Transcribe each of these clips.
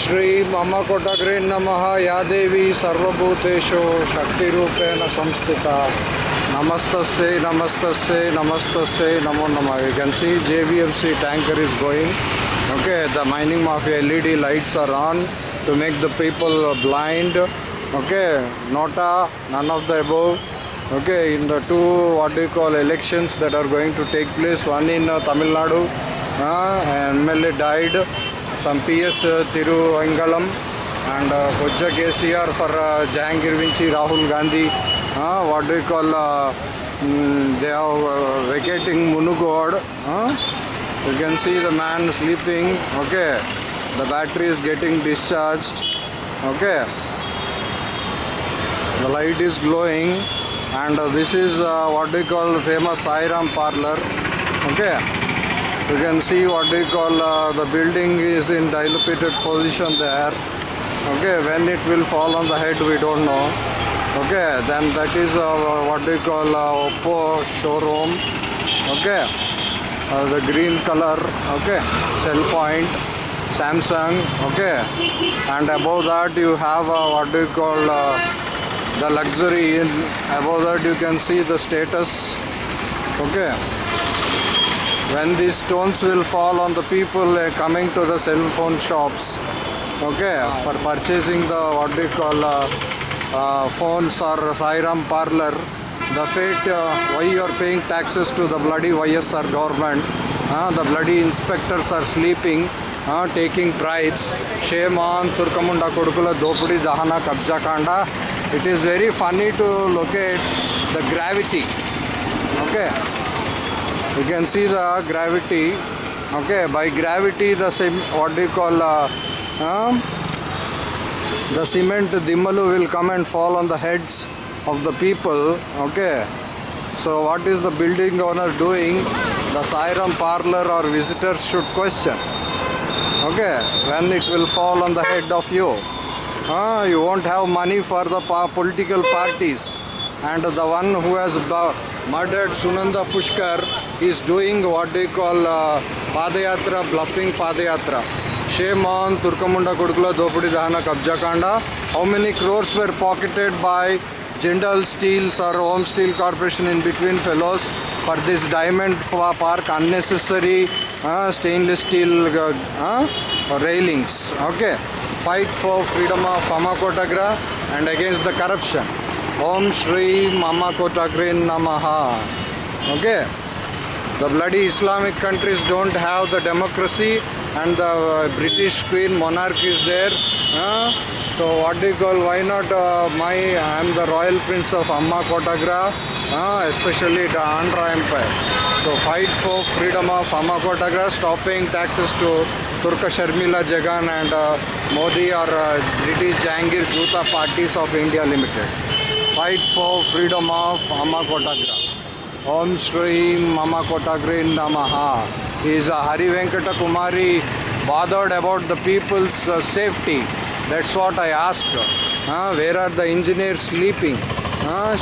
श्री मम कोटग्रे नमः या देवी सर्वभूतेषु शक्तिरूपेण संस्थिता नमस्तस्यै नमस्तस्यै नमस्तस्यै नमो नमः you can see JVFC tanker is going okay the mining mafia led lights are on to make the people blind okay nota none of the above okay in the two what do you call elections that are going to take place one in uh, tamil nadu uh, and mla died some ps uh, tiruvangalam and uh, Kojja KCR for uh, Jahangir Vinci, Rahul Gandhi. Uh, what do you call? Uh, mm, they are uh, vacating Munugod. Uh, you can see the man sleeping. Okay, the battery is getting discharged. Okay, the light is glowing, and uh, this is uh, what do you call famous Sairam parlor. Okay. You can see what we call uh, the building is in dilapidated position there. Okay, when it will fall on the head, we don't know. Okay, then that is uh, what we call uh, Oppo showroom. Okay, uh, the green color. Okay, cell point, Samsung. Okay, and above that you have uh, what you call uh, the luxury. In above that you can see the status. Okay when these stones will fall on the people uh, coming to the cell phone shops. Okay? For purchasing the what they call uh, uh, phones or Sairam parlor. The fate uh, why you are paying taxes to the bloody YSR government? Uh, the bloody inspectors are sleeping uh, taking bribes. Shame on Turkamunda Kodukula Dopudi Dahana Kabja Kanda it is very funny to locate the gravity. Okay you can see the gravity. Okay by gravity the same what do you call uh, um, the cement dimmalu will come and fall on the heads of the people. Okay so what is the building owner doing? The Sairam parlor or visitors should question. Okay when it will fall on the head of you? Uh, you won't have money for the political parties. And the one who has murdered Sunanda Pushkar is doing what they call uh, Padayatra, bluffing Padayatra. Shame on Turkamunda Kudukula Dopudi Dahana Kabja Kanda. How many crores were pocketed by Jindal Steels or Home Steel Corporation in between fellows for this diamond park unnecessary uh, stainless steel uh, uh, railings. Okay. Fight for freedom of Mama Kotagra and against the corruption. Om Shri Mama Kotagre Namaha. Okay. The bloody Islamic countries don't have the democracy and the uh, British Queen monarch is there. Uh, so what do you call? Why not uh, my? I am the royal prince of Amma Kotagra, uh, especially the Andhra Empire. So fight for freedom of Amma Kotagra, stop paying taxes to Turka Sharmila Jagan and uh, Modi or uh, British Jahangir Juta parties of India Limited. Fight for freedom of Amma Kotagra. ఓం శ్రీం మమ కోటాగ్రీన్ నమహ is Hari Venkata Kumari bothered about the people's safety that's what I ask where are the engineer sleeping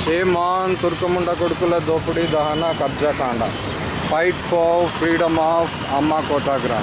shame on తుర్కముండ కొడుకుల దోపిడి దహన కబ్జాకాండ fight for freedom of Amma Kotagra